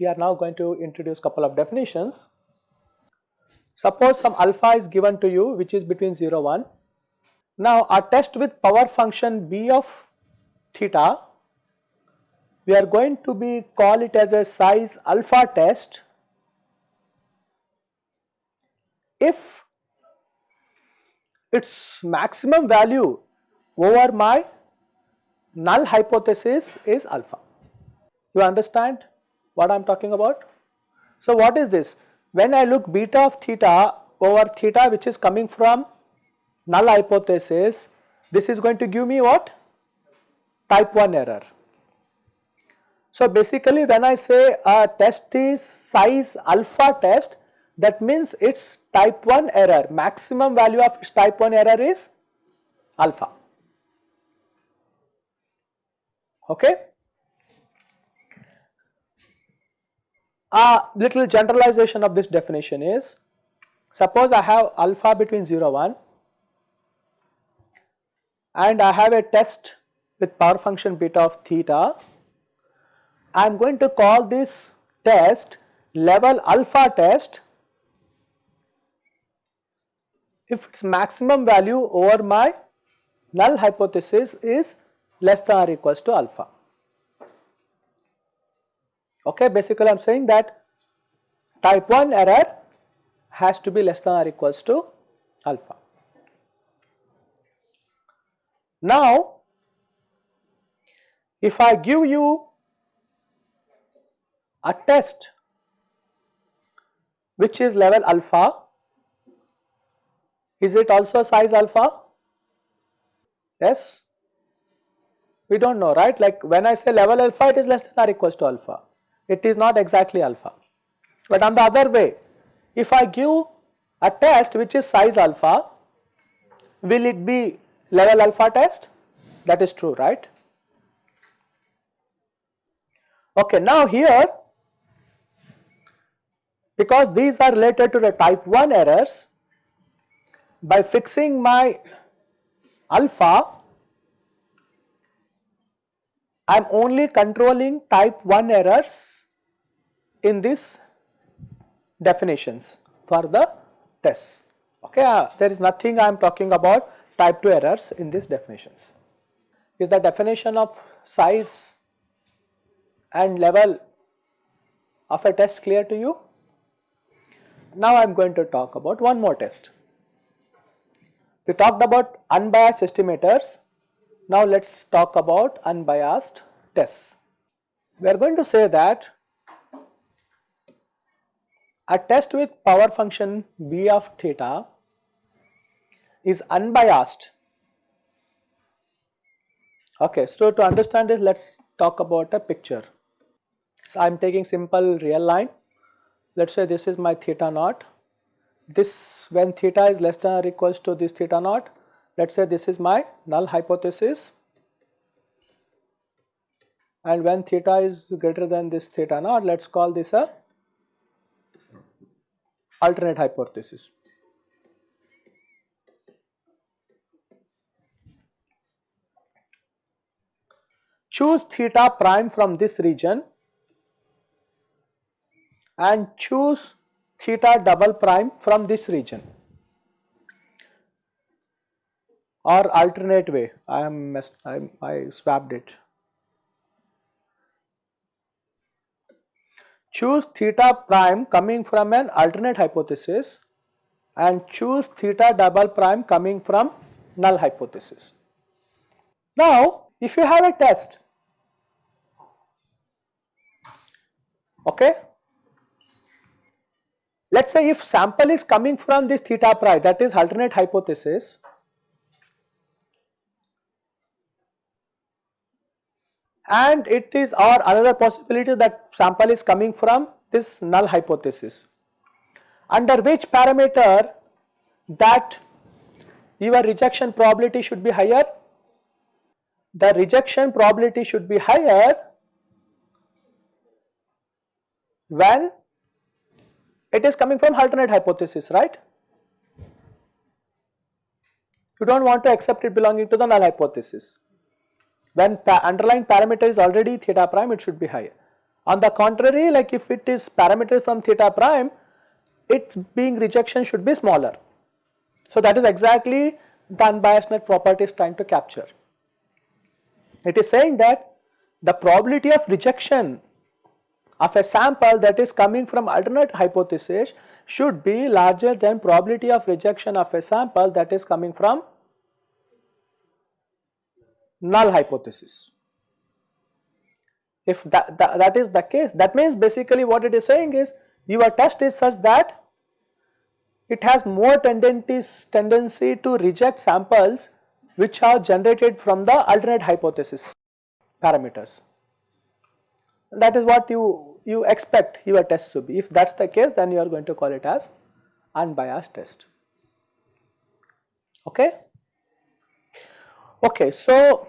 We are now going to introduce couple of definitions. Suppose some alpha is given to you which is between 0 1. Now a test with power function b of theta we are going to be call it as a size alpha test if its maximum value over my null hypothesis is alpha. You understand what I am talking about? So what is this? When I look beta of theta over theta which is coming from null hypothesis, this is going to give me what? Type 1 error. So basically when I say a test is size alpha test that means its type 1 error. Maximum value of its type 1 error is alpha. Okay. A little generalization of this definition is suppose I have alpha between 0 1 and I have a test with power function beta of theta I am going to call this test level alpha test if its maximum value over my null hypothesis is less than or equals to alpha. Okay, basically I am saying that type 1 error has to be less than or equals to alpha. Now, if I give you a test which is level alpha, is it also size alpha? Yes? We do not know right like when I say level alpha it is less than or equals to alpha, it is not exactly alpha. But on the other way if I give a test which is size alpha, will it be level alpha test? That is true right. Okay, now here because these are related to the type 1 errors. By fixing my alpha I am only controlling type 1 errors in these definitions for the test. Okay uh, there is nothing I am talking about type 2 errors in these definitions. Is the definition of size and level of a test clear to you now I am going to talk about one more test. We talked about unbiased estimators. Now let us talk about unbiased tests. We are going to say that a test with power function b of theta is unbiased. Okay, so to understand this let us talk about a picture. So I am taking simple real line let us say this is my theta naught, this when theta is less than or equals to this theta naught, let us say this is my null hypothesis. And when theta is greater than this theta naught, let us call this a alternate hypothesis. Choose theta prime from this region and choose theta double prime from this region or alternate way I am messed, I, I swapped it. Choose theta prime coming from an alternate hypothesis and choose theta double prime coming from null hypothesis. Now if you have a test okay let us say if sample is coming from this theta prime that is alternate hypothesis and it is or another possibility that sample is coming from this null hypothesis under which parameter that your rejection probability should be higher the rejection probability should be higher when it is coming from alternate hypothesis, right? You do not want to accept it belonging to the null hypothesis. When pa underlying parameter is already theta prime, it should be higher. On the contrary, like if it is parameter from theta prime, its being rejection should be smaller. So that is exactly the unbiasedness property is trying to capture. It is saying that the probability of rejection of a sample that is coming from alternate hypothesis should be larger than probability of rejection of a sample that is coming from null hypothesis. If that, that, that is the case, that means basically what it is saying is your test is such that it has more tendency to reject samples which are generated from the alternate hypothesis parameters. That is what you, you expect your test to be. If that is the case then you are going to call it as unbiased test. Okay. Okay, so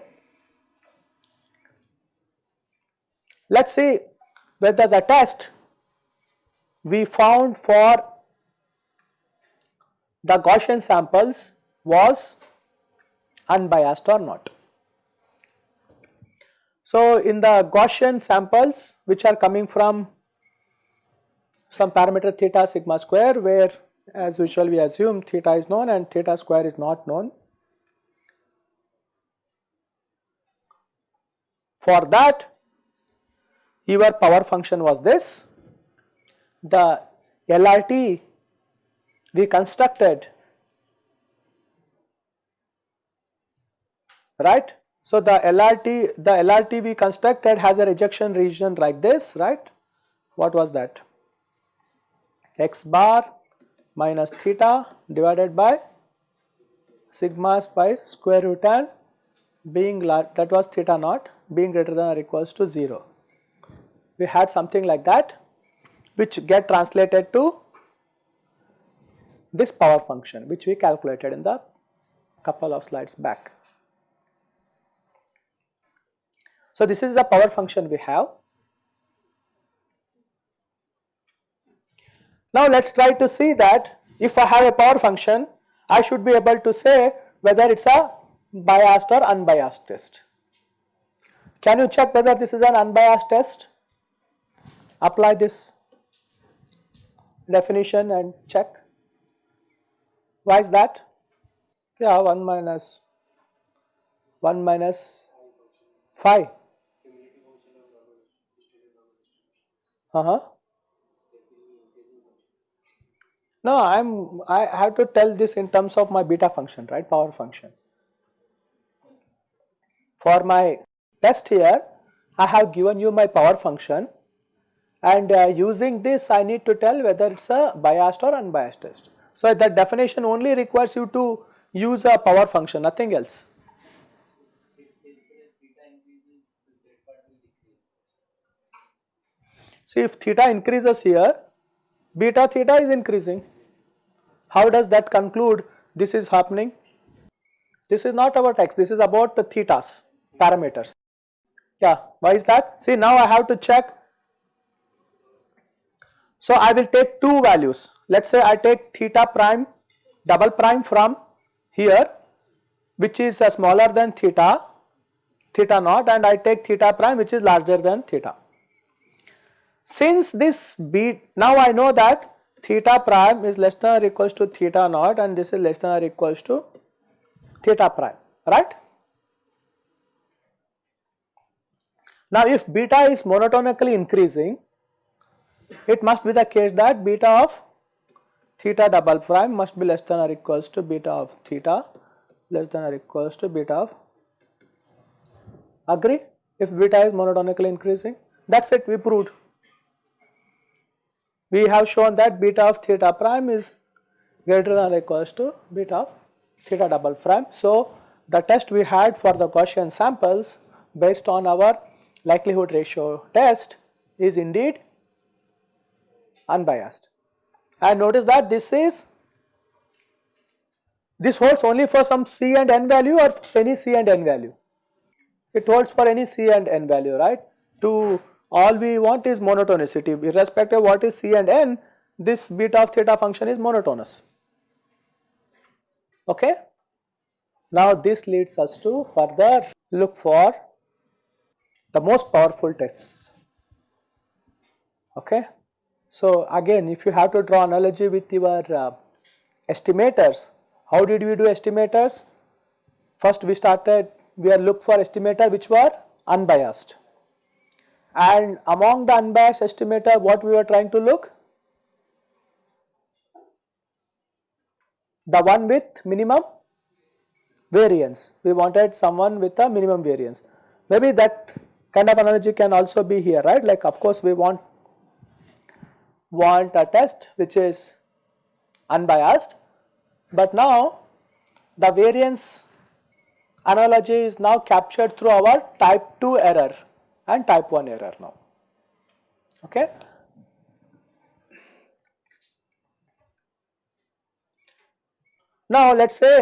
let us see whether the test we found for the Gaussian samples was unbiased or not. So, in the Gaussian samples which are coming from some parameter theta sigma square where as usual we assume theta is known and theta square is not known. For that your power function was this, the LRT we constructed right so, the LRT, the LRT we constructed has a rejection region like this, right? What was that? x bar minus theta divided by sigma by square root n being large, that was theta naught being greater than or equals to 0. We had something like that which get translated to this power function which we calculated in the couple of slides back. So, this is the power function we have. Now, let us try to see that if I have a power function, I should be able to say whether it is a biased or unbiased test. Can you check whether this is an unbiased test? Apply this definition and check. Why is that? Yeah, 1 minus 1 minus phi Uh-huh. No, I'm I have to tell this in terms of my beta function, right? Power function. For my test here, I have given you my power function and uh, using this I need to tell whether it's a biased or unbiased test. So that definition only requires you to use a power function, nothing else. See if theta increases here, beta theta is increasing. How does that conclude this is happening? This is not about x, this is about the thetas parameters. Yeah, why is that? See now I have to check. So I will take two values. Let us say I take theta prime double prime from here which is smaller than theta, theta naught and I take theta prime which is larger than theta. Since this beat, now I know that theta prime is less than or equals to theta naught and this is less than or equals to theta prime, right? Now if beta is monotonically increasing, it must be the case that beta of theta double prime must be less than or equals to beta of theta less than or equals to beta of agree if beta is monotonically increasing that is it we proved we have shown that beta of theta prime is greater than or equals to beta of theta double prime. So, the test we had for the Gaussian samples based on our likelihood ratio test is indeed unbiased. And notice that this is this holds only for some c and n value or any c and n value. It holds for any c and n value right. To all we want is monotonicity irrespective of what is C and N this beta of theta function is monotonous. Okay. Now this leads us to further look for the most powerful tests. Okay. So again if you have to draw analogy with your uh, estimators, how did we do estimators? First we started, we are look for estimator which were unbiased and among the unbiased estimator what we were trying to look? The one with minimum variance, we wanted someone with a minimum variance. Maybe that kind of analogy can also be here right like of course we want want a test which is unbiased but now the variance analogy is now captured through our type 2 error and type 1 error now okay now let us say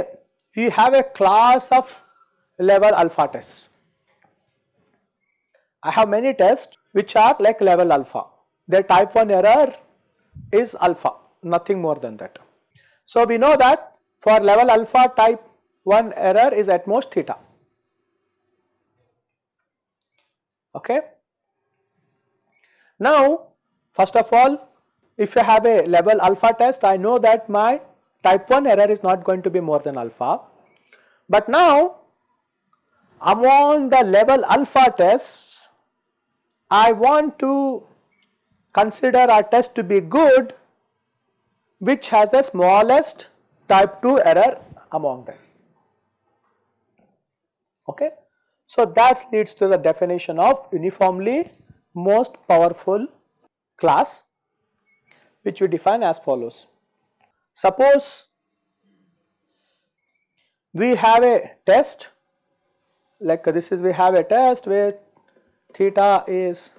we have a class of level alpha tests I have many tests which are like level alpha. Their type 1 error is alpha, nothing more than that. So we know that for level alpha type 1 error is at most theta. Okay. Now first of all if you have a level alpha test I know that my type 1 error is not going to be more than alpha. But now among the level alpha tests I want to consider a test to be good which has the smallest type 2 error among them. Okay. So, that leads to the definition of uniformly most powerful class which we define as follows. Suppose we have a test like this is we have a test where theta is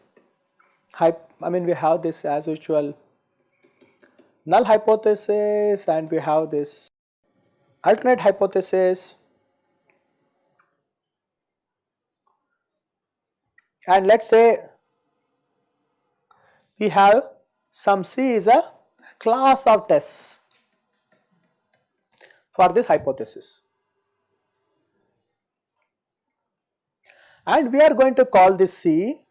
I mean we have this as usual null hypothesis and we have this alternate hypothesis and let us say we have some C is a class of tests for this hypothesis. and we are going to call this C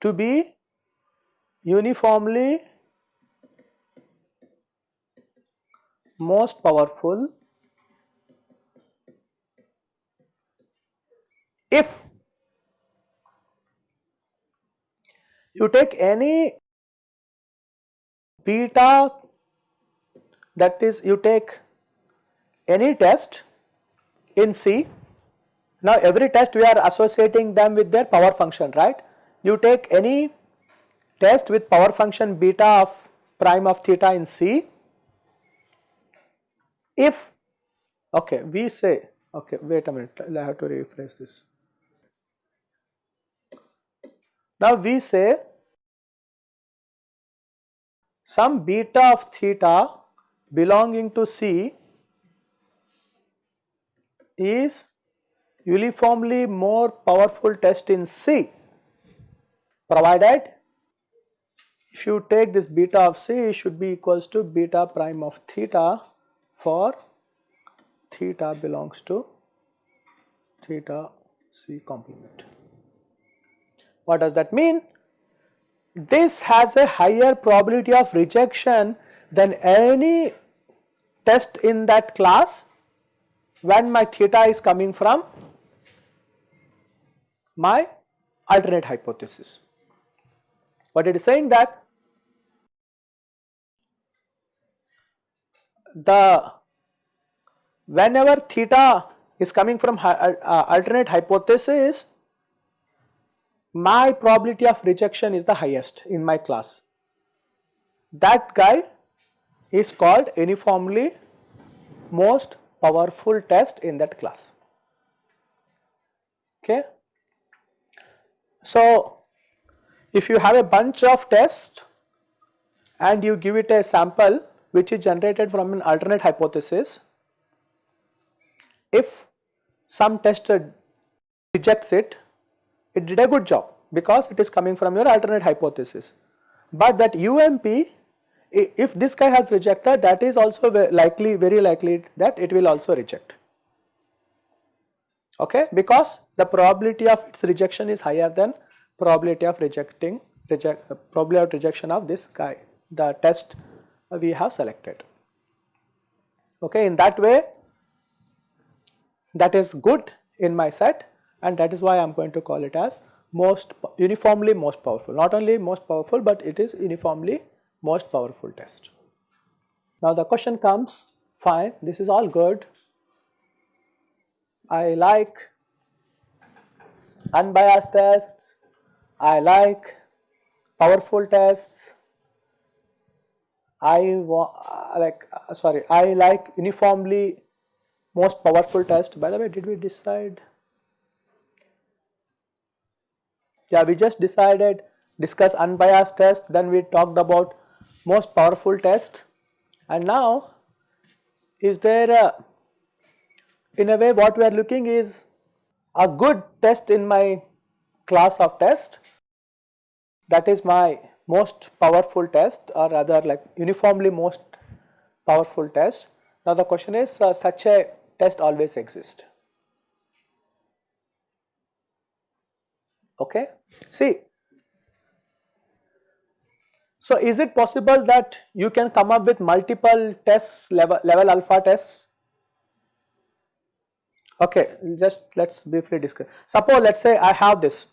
to be uniformly most powerful if you take any beta that is you take any test in C. Now every test we are associating them with their power function right. You take any test with power function beta of prime of theta in C. If okay we say okay wait a minute I have to rephrase this. Now we say some beta of theta belonging to C is uniformly more powerful test in C provided if you take this beta of C it should be equals to beta prime of theta for theta belongs to theta C complement. What does that mean? This has a higher probability of rejection than any test in that class when my theta is coming from my alternate hypothesis. What it is saying that the whenever theta is coming from uh, uh, alternate hypothesis my probability of rejection is the highest in my class. That guy is called uniformly most powerful test in that class. Okay. So, if you have a bunch of tests and you give it a sample which is generated from an alternate hypothesis, if some test rejects it, it did a good job because it is coming from your alternate hypothesis. But that UMP if this guy has rejected that is also likely very likely that it will also reject. Okay? Because the probability of its rejection is higher than probability of rejecting reject uh, probability of rejection of this guy the test we have selected. Okay? In that way that is good in my set and that is why I am going to call it as most uniformly most powerful. Not only most powerful but it is uniformly most powerful test. Now the question comes fine this is all good. I like unbiased tests, I like powerful tests, I uh, like uh, sorry I like uniformly most powerful test. By the way did we decide yeah we just decided discuss unbiased test then we talked about most powerful test and now is there a in a way what we are looking is a good test in my class of test that is my most powerful test or rather like uniformly most powerful test. Now the question is uh, such a test always exist. Okay. See so, is it possible that you can come up with multiple tests level, level alpha tests? Okay, just let us briefly discuss. Suppose let us say I have this,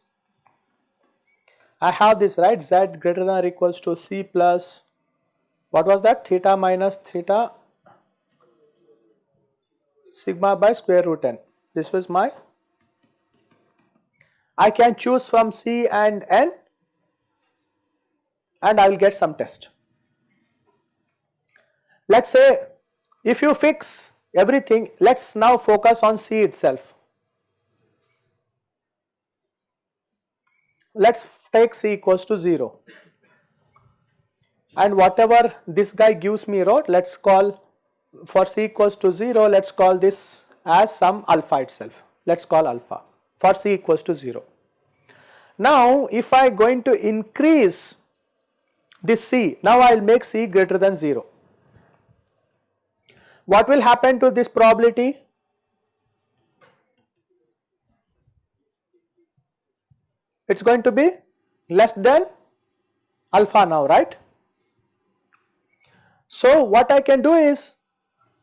I have this right z greater than or equals to c plus what was that theta minus theta sigma by square root n. This was my I can choose from c and n and I will get some test. Let us say if you fix everything, let us now focus on C itself. Let us take C equals to 0 and whatever this guy gives me wrote let us call for C equals to 0 let us call this as some alpha itself let us call alpha for C equals to 0. Now if I going to increase this C. Now I will make C greater than 0. What will happen to this probability? It is going to be less than alpha now, right? So what I can do is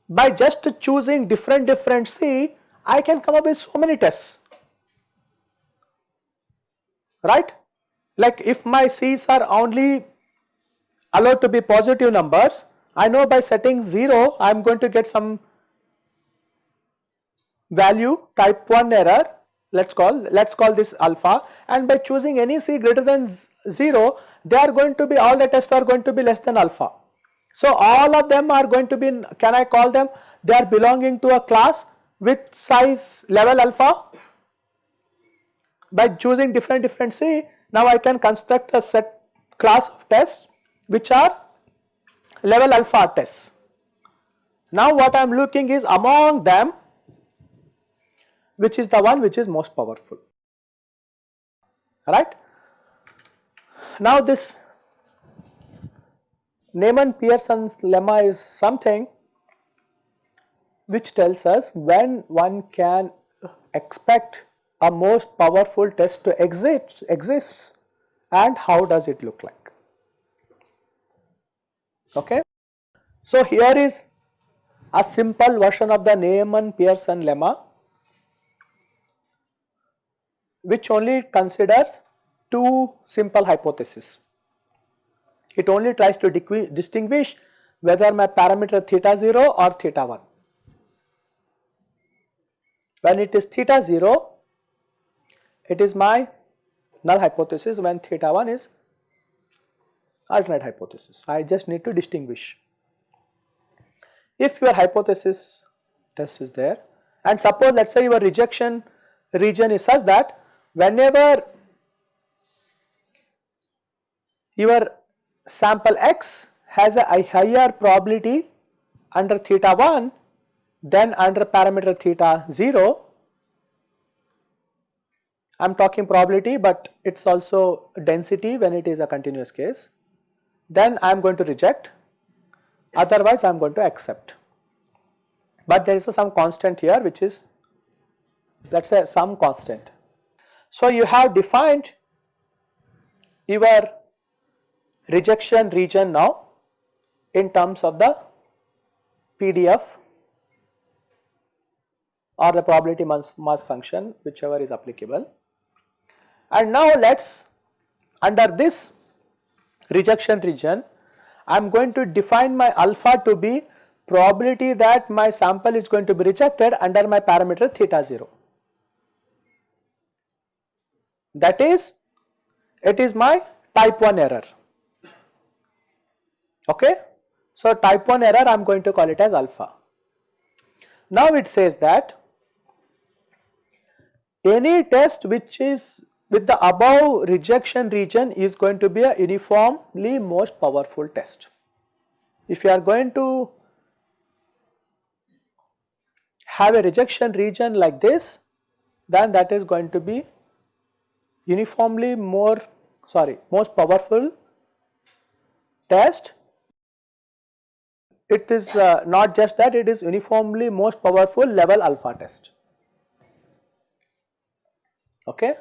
by just choosing different different C, I can come up with so many tests, right? Like if my C's are only allowed to be positive numbers, I know by setting 0 I am going to get some value type 1 error let us call let us call this alpha and by choosing any c greater than 0 they are going to be all the tests are going to be less than alpha. So all of them are going to be can I call them they are belonging to a class with size level alpha by choosing different different c now I can construct a set class of tests which are level alpha tests. Now what I am looking is among them which is the one which is most powerful right. Now this Neyman Pearson's lemma is something which tells us when one can expect a most powerful test to exist exists and how does it look like okay. So here is a simple version of the Neyman-Pearson lemma which only considers two simple hypotheses. It only tries to distinguish whether my parameter theta 0 or theta 1. When it is theta 0, it is my null hypothesis when theta 1 is alternate hypothesis. I just need to distinguish. If your hypothesis test is there and suppose let us say your rejection region is such that whenever your sample x has a higher probability under theta 1 than under parameter theta 0 I am talking probability but it is also density when it is a continuous case, then I am going to reject otherwise I am going to accept. But there is some constant here which is let us say some constant. So you have defined your rejection region now in terms of the PDF or the probability mass, mass function whichever is applicable. And now let us under this rejection region I am going to define my alpha to be probability that my sample is going to be rejected under my parameter theta 0. That is it is my type 1 error okay. So type 1 error I am going to call it as alpha. Now it says that any test which is with the above rejection region is going to be a uniformly most powerful test. If you are going to have a rejection region like this then that is going to be uniformly more sorry most powerful test it is uh, not just that it is uniformly most powerful level alpha test okay.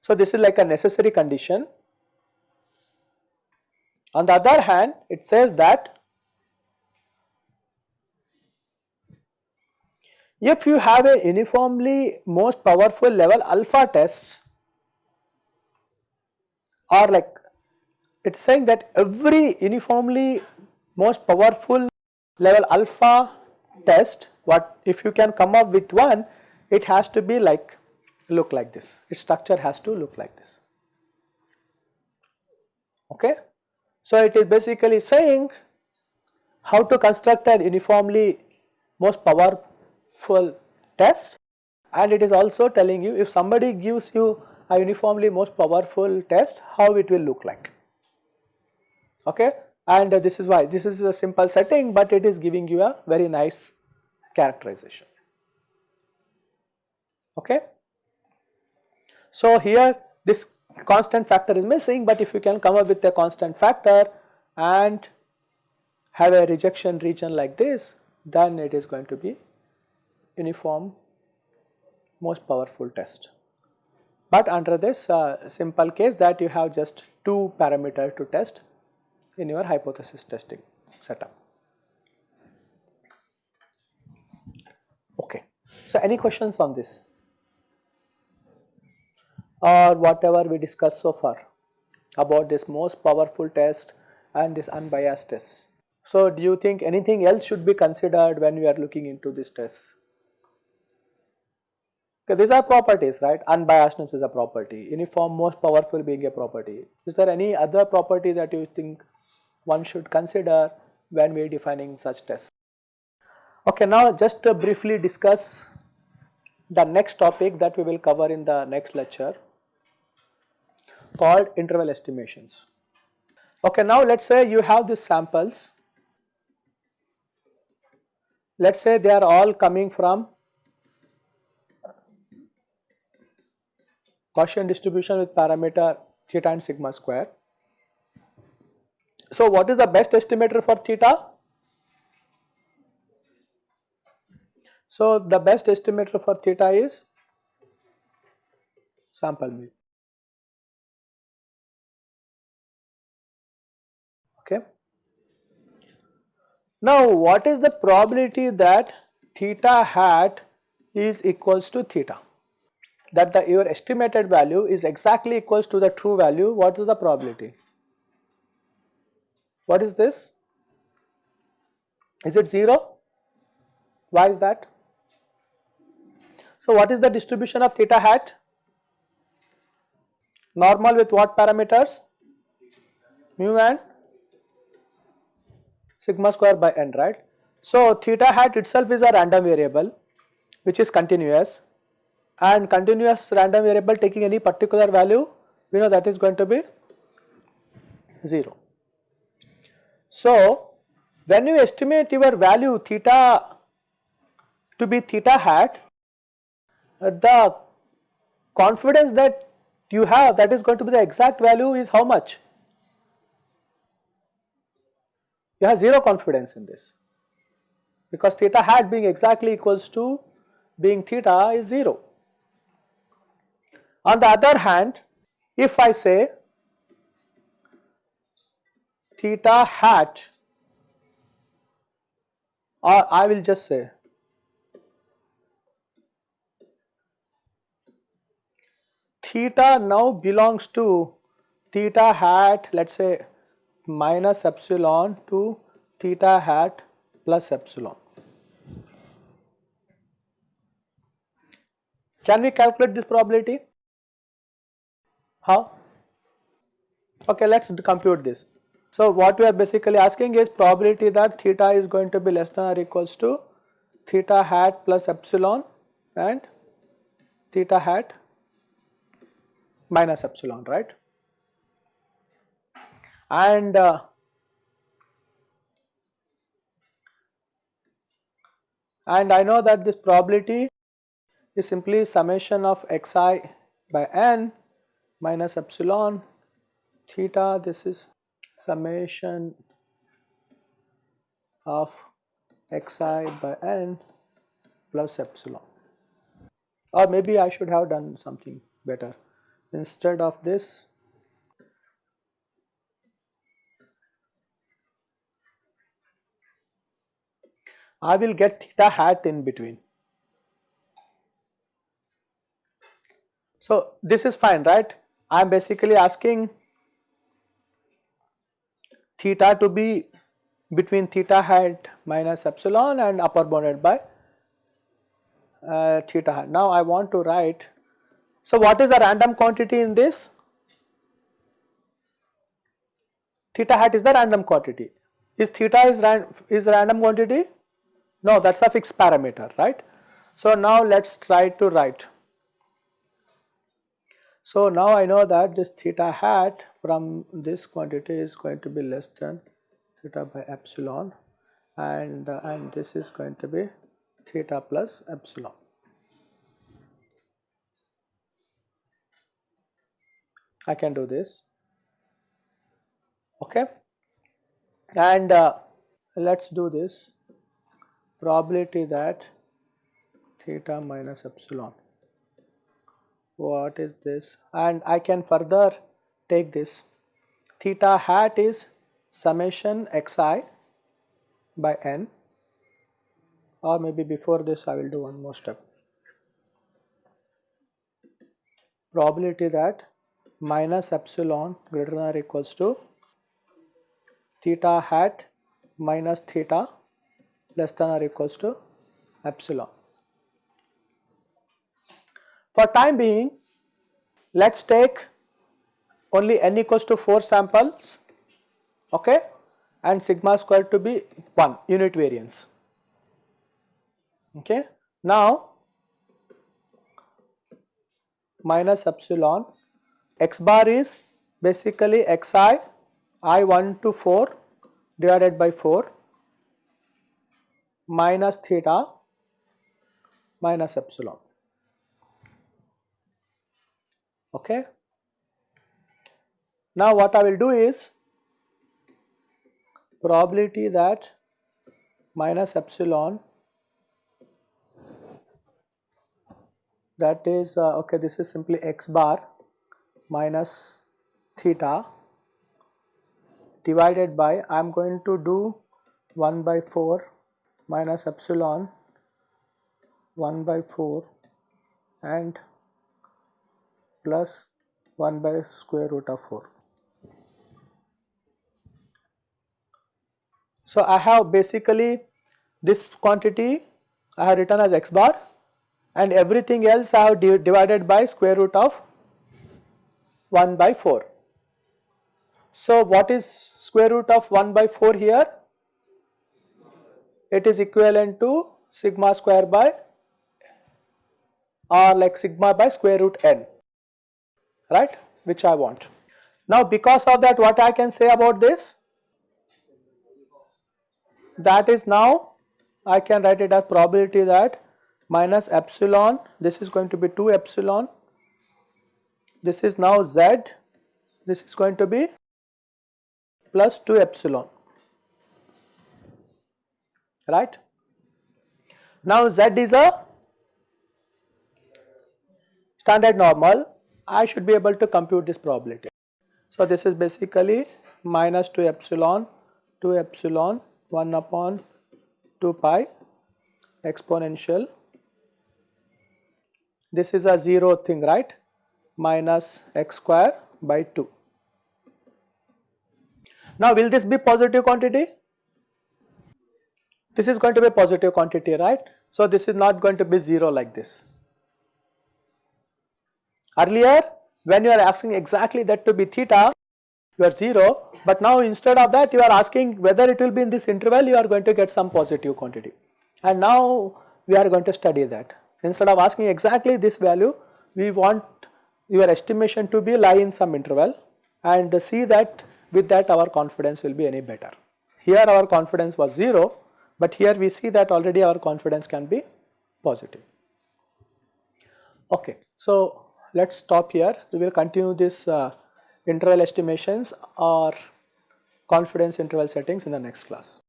So this is like a necessary condition. On the other hand it says that if you have a uniformly most powerful level alpha tests or like it is saying that every uniformly most powerful level alpha test what if you can come up with one it has to be like look like this. Its structure has to look like this. Okay. So it is basically saying how to construct an uniformly most powerful test. And it is also telling you if somebody gives you a uniformly most powerful test how it will look like. Okay? And this is why this is a simple setting but it is giving you a very nice characterization. Okay. So here this constant factor is missing but if you can come up with a constant factor and have a rejection region like this then it is going to be uniform most powerful test. But under this uh, simple case that you have just two parameter to test in your hypothesis testing setup. Okay. So any questions on this? Or whatever we discussed so far about this most powerful test and this unbiased test. So, do you think anything else should be considered when we are looking into this test? Okay, these are properties, right? Unbiasedness is a property, uniform most powerful being a property. Is there any other property that you think one should consider when we are defining such tests? Okay, now just briefly discuss the next topic that we will cover in the next lecture called interval estimations. Okay, now let us say you have these samples, let us say they are all coming from Gaussian distribution with parameter theta and sigma square. So, what is the best estimator for theta? So, the best estimator for theta is sample mean. okay. Now what is the probability that theta hat is equals to theta? That the your estimated value is exactly equals to the true value what is the probability? What is this? Is it 0 why is that? So what is the distribution of theta hat? Normal with what parameters? Mu and sigma square by n right. So theta hat itself is a random variable which is continuous and continuous random variable taking any particular value we know that is going to be 0. So when you estimate your value theta to be theta hat the confidence that you have that is going to be the exact value is how much? You have 0 confidence in this because theta hat being exactly equals to being theta is 0. On the other hand, if I say theta hat or I will just say theta now belongs to theta hat let us say minus epsilon to theta hat plus epsilon. Can we calculate this probability? How? Okay, let us compute this. So, what we are basically asking is probability that theta is going to be less than or equals to theta hat plus epsilon and theta hat minus epsilon, right? And uh, and I know that this probability is simply summation of xi by n minus epsilon theta. This is summation of xi by n plus epsilon. Or maybe I should have done something better. Instead of this I will get theta hat in between. So, this is fine right I am basically asking theta to be between theta hat minus epsilon and upper bounded by uh, theta hat. Now I want to write, so what is the random quantity in this? Theta hat is the random quantity. Is theta is, ran, is random quantity? No, that is a fixed parameter, right. So now let us try to write so now I know that this theta hat from this quantity is going to be less than theta by epsilon and, uh, and this is going to be theta plus epsilon. I can do this okay and uh, let us do this probability that theta minus epsilon. What is this? And I can further take this. Theta hat is summation xi by n or maybe before this I will do one more step. Probability that minus epsilon greater than or equals to theta hat minus theta less than or equals to epsilon. For time being, let us take only n equals to 4 samples okay, and sigma square to be 1 unit variance. Okay. Now, minus epsilon x bar is basically xi i 1 to 4 divided by 4 minus theta minus epsilon okay. Now what I will do is probability that minus epsilon that is uh, okay this is simply x bar minus theta divided by I am going to do 1 by 4 minus epsilon 1 by 4 and plus 1 by square root of 4. So, I have basically this quantity I have written as x bar and everything else I have divided by square root of 1 by 4. So, what is square root of 1 by 4 here? It is equivalent to sigma square by or like sigma by square root n right which I want. Now because of that what I can say about this? That is now I can write it as probability that minus epsilon this is going to be 2 epsilon this is now z, this is going to be plus 2 epsilon, right. Now z is a standard normal, I should be able to compute this probability. So this is basically minus 2 epsilon, 2 epsilon 1 upon 2 pi exponential this is a 0 thing right minus x square by 2. Now will this be positive quantity? This is going to be a positive quantity right. So this is not going to be 0 like this. Earlier when you are asking exactly that to be theta you are 0 but now instead of that you are asking whether it will be in this interval you are going to get some positive quantity and now we are going to study that. Instead of asking exactly this value, we want your estimation to be lie in some interval and see that with that our confidence will be any better. Here our confidence was 0, but here we see that already our confidence can be positive. Okay, so let us stop here. We will continue this uh, interval estimations or confidence interval settings in the next class.